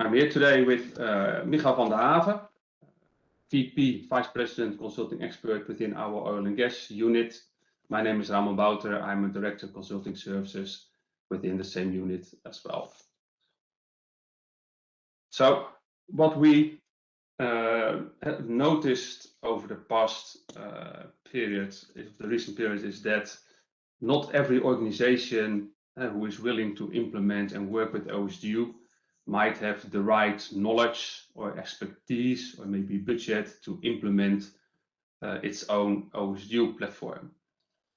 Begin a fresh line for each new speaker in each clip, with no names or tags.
I'm here today with uh, Michael van der Haven, VP, Vice President, Consulting Expert within our oil and gas unit. My name is Ramon Bouter. I'm a Director of Consulting Services within the same unit as well. So what we uh, have noticed over the past uh, period, the recent period, is that not every organization uh, who is willing to implement and work with OSDU might have the right knowledge or expertise or maybe budget to implement uh, its own OSDU platform.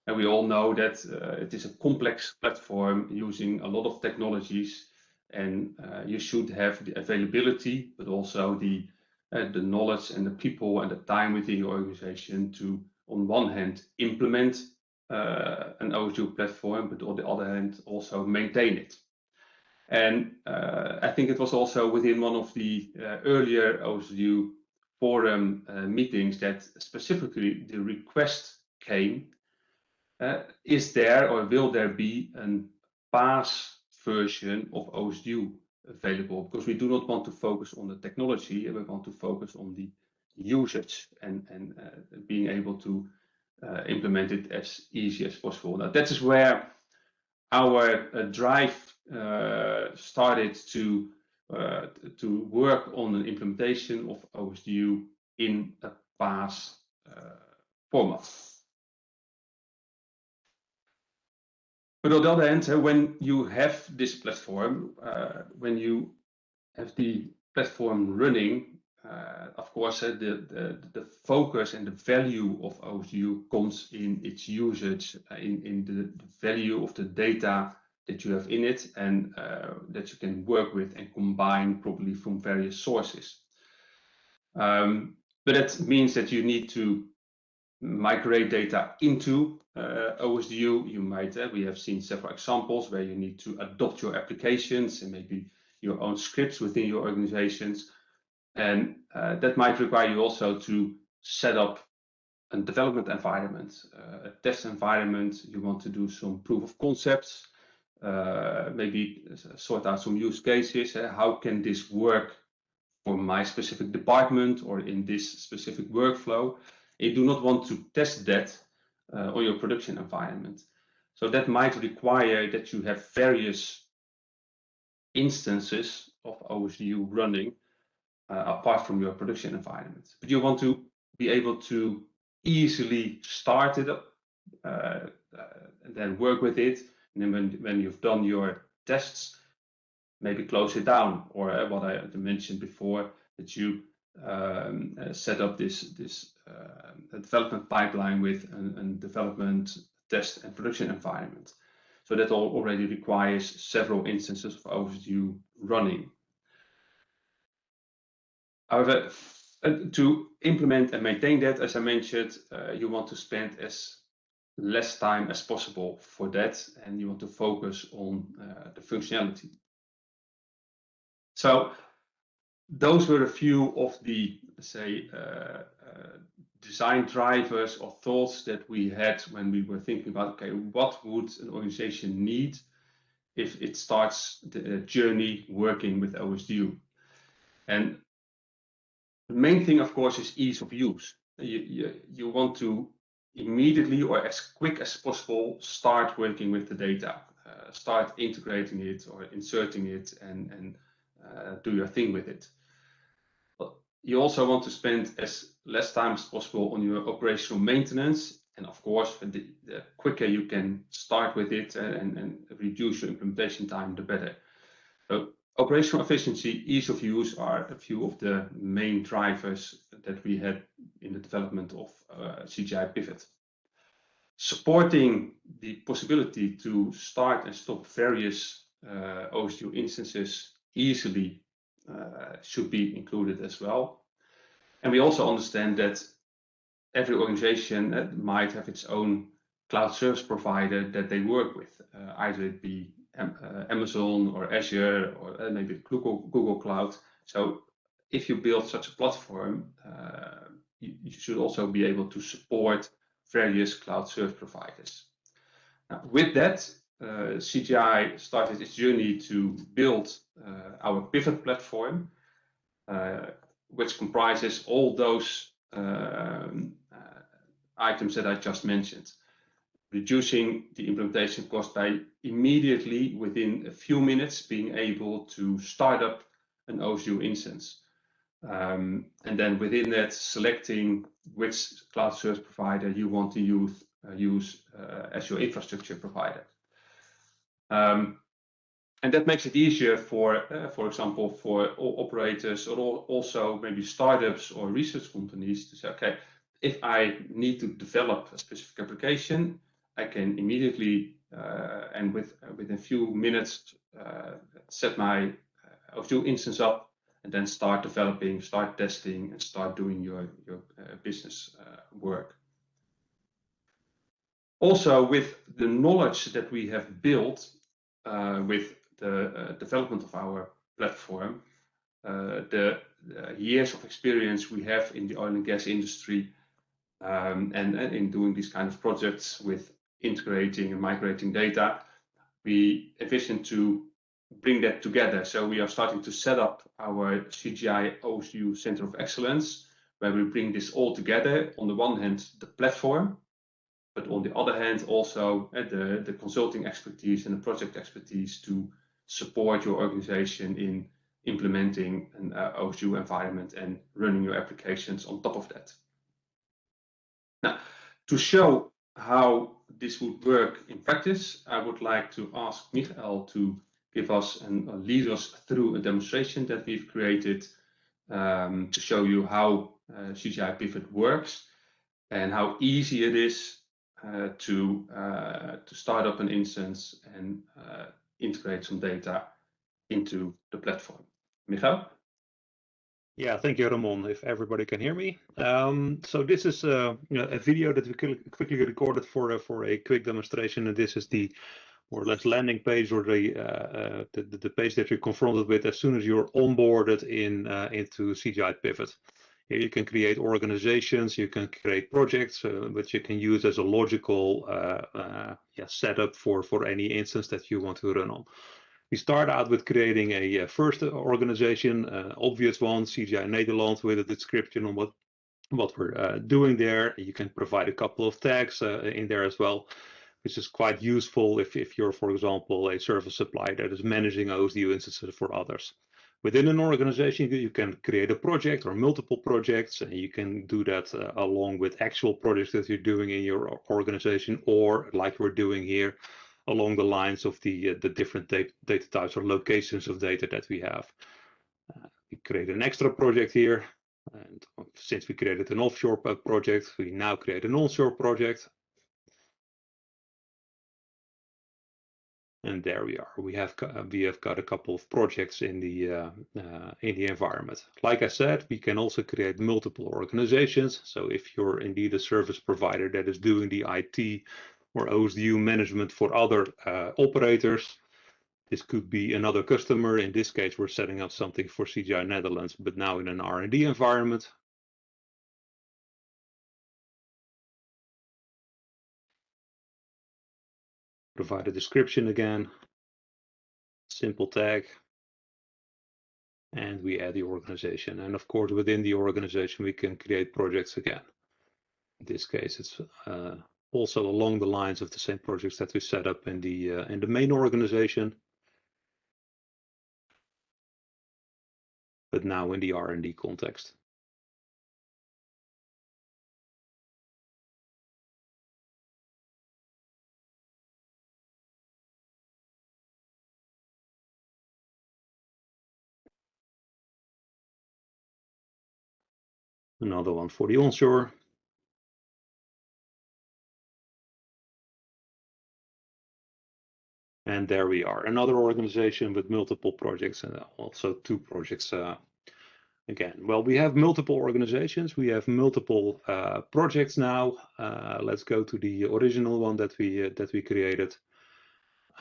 And we all know that uh, it is a complex platform using a lot of technologies and uh, you should have the availability, but also the, uh, the knowledge and the people and the time within your organization to, on one hand, implement uh, an OSDU platform, but on the other hand, also maintain it. And uh, I think it was also within one of the uh, earlier OSDU forum uh, meetings that specifically the request came, uh, is there or will there be a PaaS version of OSDU available? Because we do not want to focus on the technology, we want to focus on the usage and, and uh, being able to uh, implement it as easy as possible. Now that is where our drive started to uh, to work on an implementation of OSDU in a PaaS uh, format. But on the other hand, when you have this platform, uh, when you have the platform running, uh, of course, uh, the, the, the focus and the value of OSDU comes in its usage, in, in the value of the data that you have in it and uh, that you can work with and combine probably from various sources. Um, but that means that you need to migrate data into uh, OSDU. You might, uh, we have seen several examples where you need to adopt your applications and maybe your own scripts within your organizations. And uh, that might require you also to set up a development environment, uh, a test environment. You want to do some proof of concepts maybe sort out some use cases. Uh, how can this work for my specific department or in this specific workflow? You do not want to test that uh, on your production environment. So that might require that you have various instances of OSDU running uh, apart from your production environment. But you want to be able to easily start it up uh, uh, and then work with it and then when, when you've done your tests, maybe close it down. Or uh, what I mentioned before, that you um, uh, set up this, this uh, development pipeline with a development, test and production environment. So that all already requires several instances of OSDU running. However, uh, to implement and maintain that, as I mentioned, uh, you want to spend as less time as possible for that and you want to focus on uh, the functionality. So those were a few of the, say, uh, uh, design drivers or thoughts that we had when we were thinking about, okay, what would an organization need if it starts the journey working with OSDU? And the main thing, of course, is ease of use. You, you, you want to immediately or as quick as possible start working with the data, uh, start integrating it or inserting it and, and uh, do your thing with it. But you also want to spend as less time as possible on your operational maintenance. And of course, the, the quicker you can start with it and, and reduce your implementation time, the better. So operational efficiency, ease of use are a few of the main drivers that we had in the development of uh, CGI Pivot. Supporting the possibility to start and stop various uh, OSDU instances easily uh, should be included as well. And we also understand that every organization uh, might have its own cloud service provider that they work with, uh, either it be uh, Amazon or Azure or uh, maybe Google, Google Cloud. So if you build such a platform, uh, you, should also be able to support various cloud service providers. Now, with that, uh, CGI started its journey to build uh, our pivot platform, uh, which comprises all those um, items that I just mentioned reducing the implementation cost by immediately within a few minutes being able to start up an OSDU instance. Um, and then within that, selecting which cloud service provider you want to use, uh, use uh, as your infrastructure provider. Um, and that makes it easier for, uh, for example, for operators or also maybe startups or research companies to say, okay, if I need to develop a specific application, I can immediately uh, and with uh, within a few minutes uh, set my OSDU instance up and then start developing, start testing, and start doing your, your business work. Also, with the knowledge that we have built with the development of our platform, uh, the uh, years of experience we have in the oil and gas industry um, and, and, in doing these kind of projects with integrating and migrating data, we envision to bring that together. So we are starting to set up our CGI OSDU Center of Excellence, where we bring this all together. On the one hand, the platform, but on the other hand, also uh, the, the consulting expertise and the project expertise to support your organization in implementing an uh, OSDU environment and running your applications on top of that. Now, to show how this would work in practice, I would like to ask Michael to give us and uh, lead us through a demonstration that we've created um, to show you how uh, CGI Pivot works and how easy it is uh, to, uh, to start up an instance and uh, integrate some data into the platform. Michael?
Yeah, thank you, Ramon, if everybody can hear me. Um, so this is uh, a video that we quickly recorded for, for a quick demonstration, and this is the or less landing page or the, uh, uh, the, the, page that you're confronted with as soon as you're onboarded in uh, into CGI Pivot. Here you can create organizations, you can create projects, uh, which you can use as a logical yeah, setup for, for any instance that you want to run on. We start out with creating a, uh, first organization, uh, obvious one, CGI Nederland, with a description on what what we're uh, doing there. You can provide a couple of tags uh, in there as well, which is quite useful if, if you're, for example, a service supplier that is managing OSDU instances for others. Within an organization, you can create a project or multiple projects, and you can do that uh, along with actual projects that you're doing in your organization, or like we're doing here, along the lines of the, uh, the different data, data, types or locations of data that we have. Uh, we create an extra project here. And since we created an offshore project, we now create an onshore project. And there we are. We have we have got a couple of projects in the uh, uh, in the environment. Like I said, we can also create multiple organizations. So if you're indeed a service provider that is doing the IT or OSDU management for other uh, operators. This could be another customer. In this case, we're setting up something for CGI Netherlands, but now in an R&D environment. Provide a description again, simple tag, and we add the organization. And of course, within the organization, we can create projects again. In this case, it's uh, also along the lines of the same projects that we set up in the uh, in the main organization, but now in the R&D context. Another one for the onshore. And there we are, another organization with multiple projects and also two projects uh, again. Well, we have multiple organizations, we have multiple uh, projects now. Uh, let's go to the original one that we uh, that we created.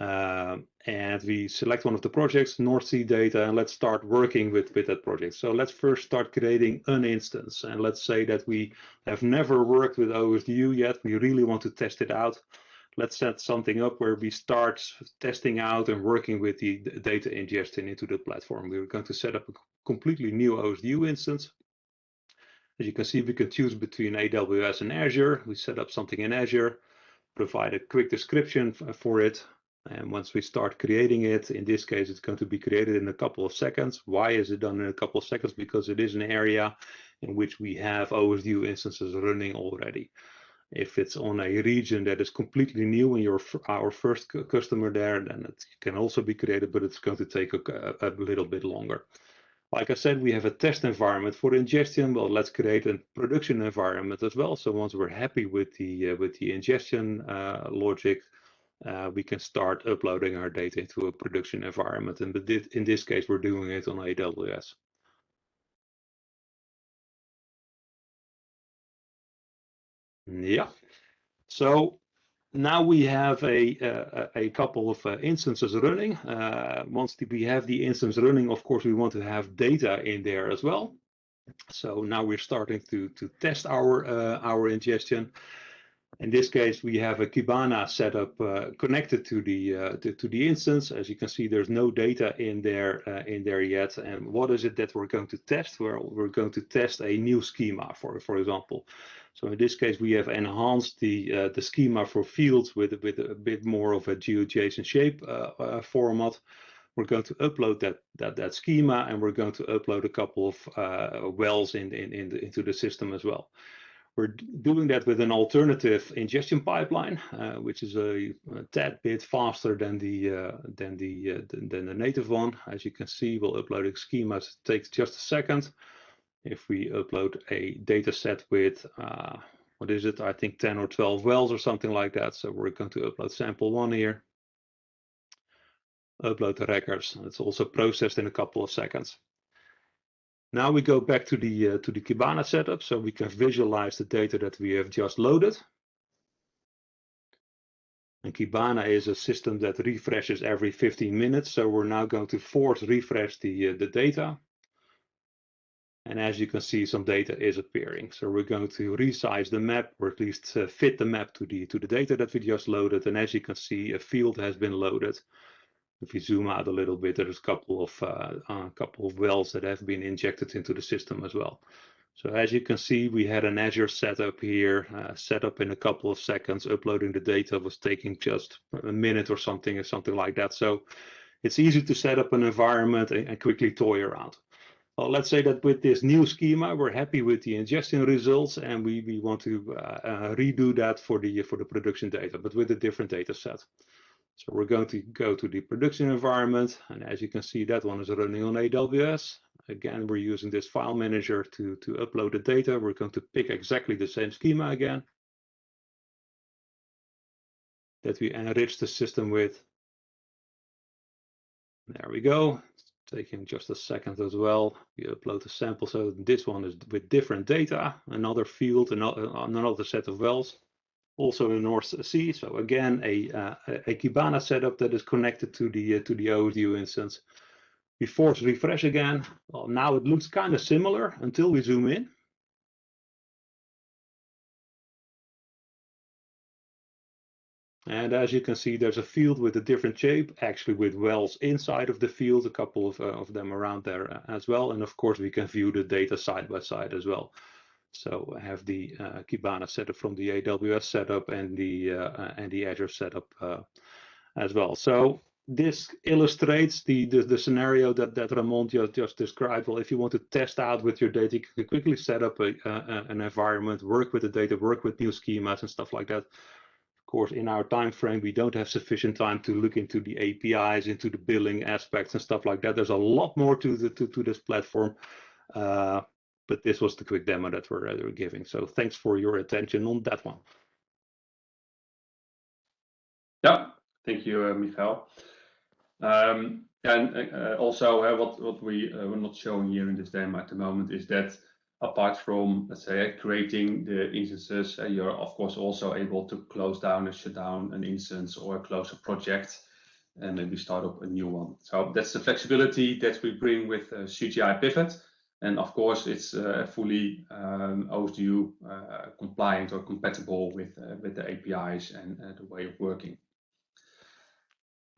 Uh, and we select one of the projects, North Sea data, and let's start working with, with that project. So let's first start creating an instance. And let's say that we have never worked with OSDU yet. We really want to test it out let's set something up where we start testing out and working with the data ingestion into the platform. We're going to set up a completely new OSDU instance. As you can see, we can choose between AWS and Azure. We set up something in Azure, provide a quick description for it. And once we start creating it, in this case, it's going to be created in a couple of seconds. Why is it done in a couple of seconds? Because it is an area in which we have OSDU instances running already. If it's on a region that is completely new and you're our first customer there, then it can also be created, but it's going to take a, a little bit longer. Like I said, we have a test environment for ingestion. Well, let's create a production environment as well. So once we're happy with the uh, with the ingestion uh, logic, uh, we can start uploading our data into a production environment. And in this case, we're doing it on AWS. Yeah. So now we have a, a, couple of uh, instances running. Uh, once we have the instance running, of course, we want to have data in there as well. So now we're starting to, to test our, uh, our ingestion. In this case, we have a Kibana setup uh, connected to the uh, to, to, the instance. As you can see, there's no data in there uh, in there yet. And what is it that we're going to test? Well, we're going to test a new schema, for for example. So in this case, we have enhanced the uh, the schema for fields with with a bit more of a GeoJSON shape uh, uh, format. We're going to upload that that that schema, and we're going to upload a couple of wells in, in, in the, into the system as well. We're doing that with an alternative ingestion pipeline, uh, which is a, a, tad bit faster than the uh, than the uh, than the native one. As you can see, while uploading schemas it takes just a second. If we upload a data set with what is it? I think 10 or 12 wells or something like that. So we're going to upload sample one here. Upload the records. It's also processed in a couple of seconds. Now we go back to the uh, to the Kibana setup so we can visualize the data that we have just loaded. And Kibana is a system that refreshes every 15 minutes. So we're now going to force refresh the, uh, the data. And as you can see, some data is appearing. So we're going to resize the map, or at least uh, fit the map to the to the data that we just loaded. And as you can see, a field has been loaded if you zoom out a little bit, there's a couple of uh, a couple of wells that have been injected into the system as well. So as you can see, we had an Azure setup here, uh, set up in a couple of seconds. Uploading the data was taking just a minute or something, or something like that. So it's easy to set up an environment and, and quickly toy around. Well, let's say that with this new schema, we're happy with the ingestion results, and we we want to uh, uh redo that for the for the production data, but with a different data set. So we're going to go to the production environment. And as you can see, that one is running on AWS. Again, we're using this file manager to, to upload the data. We're going to pick exactly the same schema again that we enrich the system with. There we go. It's taking just a second as well. We upload the sample. So this one is with different data, another field, another, another set of wells also in the North Sea. So again, a, uh, a Kibana setup that is connected to the uh, to the OSDU instance. We force refresh again. Well, now it looks kind of similar until we zoom in. And as you can see, there's a field with a different shape, actually with wells inside of the field, a couple of, uh, of them around there uh, as well. And of course, we can view the data side by side as well. So I have the uh, Kibana setup from the AWS setup and the uh, and the Azure setup uh, as well. So this illustrates the, the, the scenario that that Ramon just, just described. Well, if you want to test out with your data, you can quickly set up a, a, an environment, work with the data, work with new schemas and stuff like that. Of course, in our time frame, we don't have sufficient time to look into the APIs, into the billing aspects and stuff like that. There's a lot more to the to, to this platform. Uh, but this was the quick demo that we're, uh, we're giving. So thanks for your attention on that one.
Yeah, thank you, uh, Michael. Um, and uh, also, uh, what what we uh, we're not showing here in this demo at the moment is that apart from let's say creating the instances, uh, you're of course also able to close down and shut down an instance or close a project and maybe start up a new one. So that's the flexibility that we bring with CGI Pivot. And of course, it's uh, fully um, OSDU uh, compliant or compatible with, uh, with the APIs and the way of working.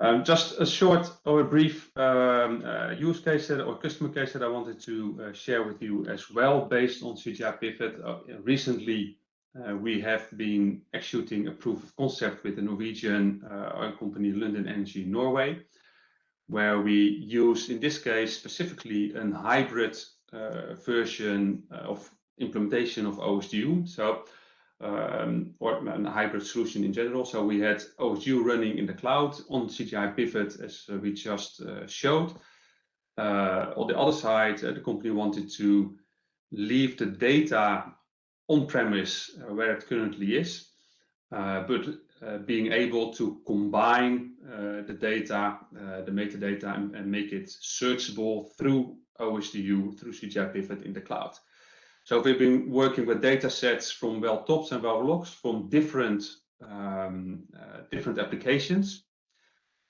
Um, just a short or a brief um, uh, use case that, or customer case that I wanted to uh, share with you as well based on CGI Pivot. Uh, recently, we have been executing a proof of concept with the Norwegian oil company Lundin Energy Norway, where we use, in this case, specifically a hybrid version uh, of implementation of OSDU. So, um, or a hybrid solution in general. So we had OSDU running in the cloud on CGI Pivot, as uh, we just showed. on the other side, the company wanted to leave the data on-premise where it currently is, but uh, being able to combine uh, the data, uh, the metadata, and, and, make it searchable through OSDU through CGI Pivot in the cloud. So we've been working with data sets from well tops and well logs from different um, uh, different applications,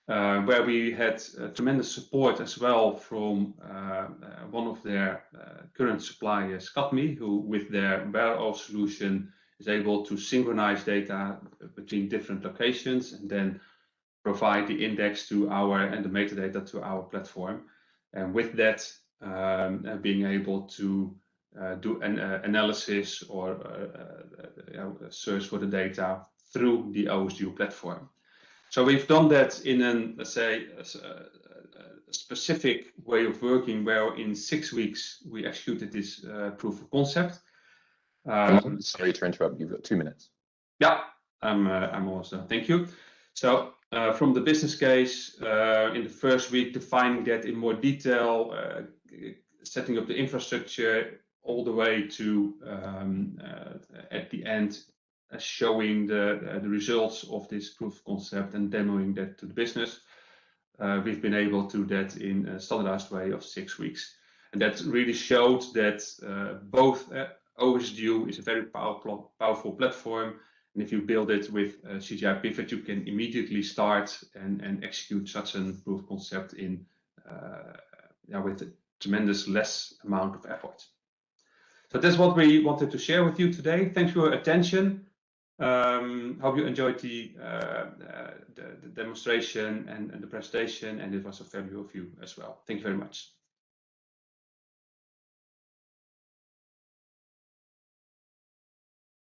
uh, where we had uh, tremendous support as well from uh, uh, one of their uh, current suppliers, Kadme, who with their Whereoil solution is able to synchronize data between different locations and then provide the index to our and the metadata to our platform. And with that, um, and being able to uh, do an uh, analysis or uh, search for the data through the OSDU platform. So we've done that in an, let's say, a, a specific way of working where in six weeks we executed this uh, proof of concept.
Um, sorry to interrupt, you've got two minutes.
Yeah, I'm, uh, I'm done. Thank you. So uh, from the business case, in the first week, defining that in more detail, setting up the infrastructure all the way to um, uh, at the end uh, showing the uh, the results of this proof concept and demoing that to the business. Uh, we've been able to do that in a standardized way of six weeks, and that really showed that uh, both uh, OSDU is a very powerful powerful platform. And if you build it with CGI Pivot, you can immediately start and, and execute such a proof concept in yeah, with tremendous less amount of effort. So that's what we wanted to share with you today. Thanks for your attention. Um, hope you enjoyed the, uh, uh, the, the, demonstration and, and the presentation, and it was a value of you as well. Thank you very much.